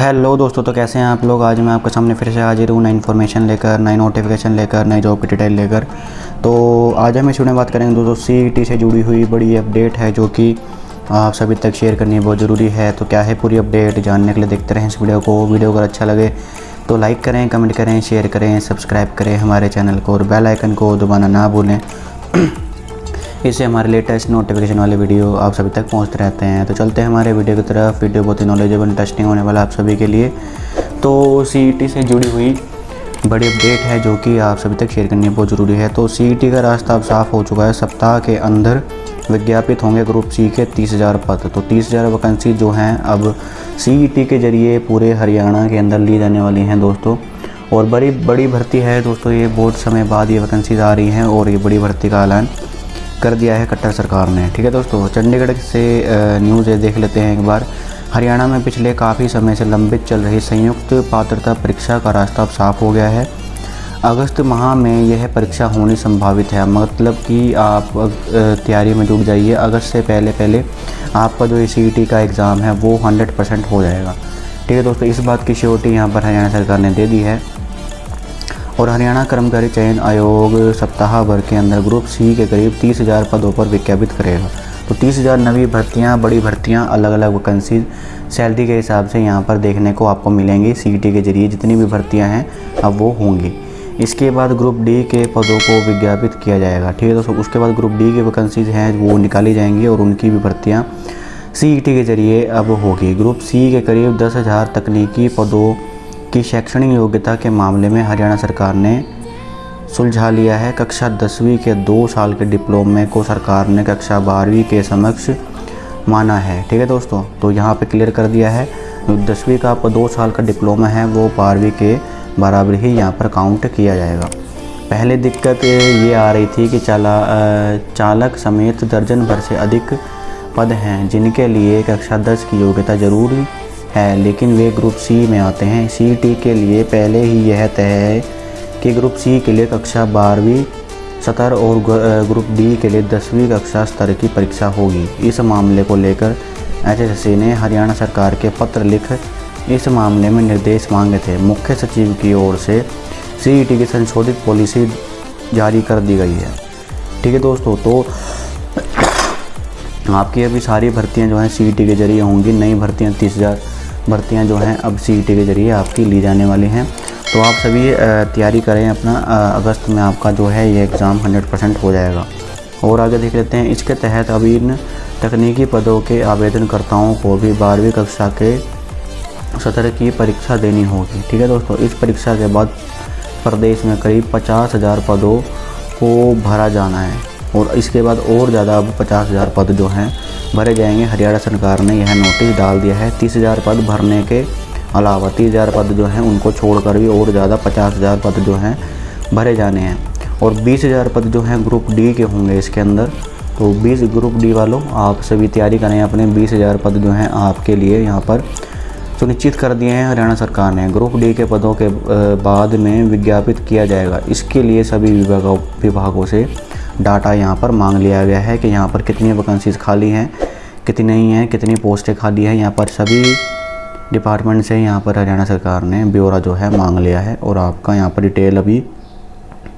Hello दोस्तों तो कैसे हैं आप लोग? आज मैं आपके सामने फिर से हाजिर हूँ नई इन्फॉर्मेशन लेकर, नई नोटिफिकेशन लेकर, नई जॉब की डिटेल लेकर। तो आज हम इस बात करेंगे दोस्तों सी से जुड़ी हुई बड़ी अपडेट है जो कि आप सभी तक शेयर करनी बहुत ज़रूरी है। तो क्या है पूरी अपडेट जानने के लिए देखते रहें इस वीडियो को। वीडियो अगर अच्छा लगे तो लाइक करें कमेंट करें शेयर करें सब्सक्राइब करें हमारे चैनल को और बेल आइकन को दबाना ना भूलें। इससे हमारे लेटेस्ट नोटिफिकेशन वाले वीडियो आप सभी तक पहुँचते रहते हैं। तो चलते हैं हमारे वीडियो की तरफ़। वीडियो बहुत ही नॉलेजेबल इंटरेस्टिंग होने वाला आप सभी के लिए। तो सी से जुड़ी हुई बड़ी अपडेट है जो कि आप सभी तक शेयर करनी बहुत ज़रूरी है। तो सी का रास्ता अब साफ़ हो चुका है। सप्ताह के अंदर विज्ञापित होंगे ग्रुप सी के तीस हज़ार पद। तो तीस हज़ार वैकेंसी जो हैं, अब सी के ज़रिए पूरे हरियाणा के अंदर ली जाने वाली हैं दोस्तों। और बड़ी बड़ी भर्ती है दोस्तों। ये बहुत समय बाद ये वैकेंसीज आ रही हैं और ये बड़ी भर्ती का ऐलान कर दिया है कट्टर सरकार ने। ठीक है दोस्तों, चंडीगढ़ से न्यूज़ देख लेते हैं एक बार। हरियाणा में पिछले काफ़ी समय से लंबित चल रही संयुक्त पात्रता परीक्षा का रास्ता अब साफ़ हो गया है। अगस्त माह में यह परीक्षा होनी संभावित है। मतलब कि आप तैयारी में जुट जाइए। अगस्त से पहले पहले आपका जो ए का एग्ज़ाम है वो 100 परसेंट हो जाएगा। ठीक है दोस्तों, इस बात की श्योरिटी यहाँ पर हरियाणा सरकार ने दे दी है। और हरियाणा कर्मचारी चयन आयोग सप्ताह भर के अंदर ग्रुप सी के करीब तीस हज़ार पदों पर विज्ञापित करेगा। तो तीस हज़ार नवी भर्तियाँ, बड़ी भर्तियाँ अलग अलग वैकेंसी, सैलरी के हिसाब से यहाँ पर देखने को आपको मिलेंगी। सी के ज़रिए जितनी भी भर्तियाँ हैं, अब वो होंगी। इसके बाद ग्रुप डी के पदों को विज्ञापित किया जाएगा। ठीक है दोस्तों, उसके बाद ग्रुप डी के वैकेंसीज हैं, वो निकाली जाएँगी और उनकी भी भर्तियाँ सी के ज़रिए अब होगी। ग्रुप सी के करीब दस हज़ार तकनीकी पदों की शैक्षणिक योग्यता के मामले में हरियाणा सरकार ने सुलझा लिया है। कक्षा दसवीं के दो साल के डिप्लोमे को सरकार ने कक्षा बारहवीं के समक्ष माना है। ठीक है दोस्तों तो यहाँ पे क्लियर कर दिया है। दसवीं का आपका दो साल का डिप्लोमा है, वो बारहवीं के बराबर ही यहाँ पर काउंट किया जाएगा। पहले दिक्कत ये आ रही थी कि चाला चालक समेत दर्जन भर से अधिक पद हैं, जिनके लिए कक्षा दस की योग्यता ज़रूरी है, लेकिन वे ग्रुप सी में आते हैं। सी टी के लिए पहले ही यह तय है कि ग्रुप सी के लिए कक्षा बारहवीं सतर और ग्रुप डी के लिए दसवीं कक्षा स्तर की परीक्षा होगी। इस मामले को लेकर एच ने हरियाणा सरकार के पत्र लिख इस मामले में निर्देश मांगे थे। मुख्य सचिव की ओर से सी की संशोधित पॉलिसी जारी कर दी गई है। ठीक है दोस्तों तो आपकी अभी सारी भर्तियाँ जो हैं सी के ज़रिए होंगी। नई भर्तियाँ तीस हज़ार भर्तियाँ जो हैं अब सीटी के ज़रिए आपकी ली जाने वाली हैं। तो आप सभी तैयारी करें अपना अगस्त में आपका जो है ये एग्ज़ाम 100 परसेंट हो जाएगा। और आगे देख लेते हैं, इसके तहत अभी इन तकनीकी पदों के आवेदनकर्ताओं को भी बारहवीं कक्षा के सत्र की परीक्षा देनी होगी। ठीक है दोस्तों, इस परीक्षा के बाद प्रदेश में करीब पचास हज़ार पदों को भरा जाना है। और इसके बाद और ज़्यादा अब पचास हज़ार पद जो हैं, भरे जाएँगे। हरियाणा सरकार ने यह नोटिस डाल दिया है। तीस हज़ार पद भरने के अलावा तीस हज़ार पद जो हैं, उनको छोड़कर भी और ज़्यादा पचास हज़ार पद जो हैं, भरे जाने हैं। और बीस हज़ार पद जो हैं ग्रुप डी के होंगे इसके अंदर। तो बीस ग्रुप डी वालों, आप सभी तैयारी करें अपने बीस हज़ार पद जो हैं आपके लिए यहाँ पर। सुनिश्चित कर दिए हैं हरियाणा सरकार ने। ग्रुप डी के पदों के बाद में विज्ञापित किया जाएगा। इसके लिए सभी विभागों विभागों से डाटा यहाँ पर मांग लिया गया है कि यहाँ पर कितनी वैकेंसीज खाली हैं, कितनी नहीं हैं, कितनी पोस्टें खाली हैं। यहाँ पर सभी डिपार्टमेंट से यहाँ पर हरियाणा सरकार ने ब्यौरा जो है मांग लिया है और आपका यहाँ पर डिटेल अभी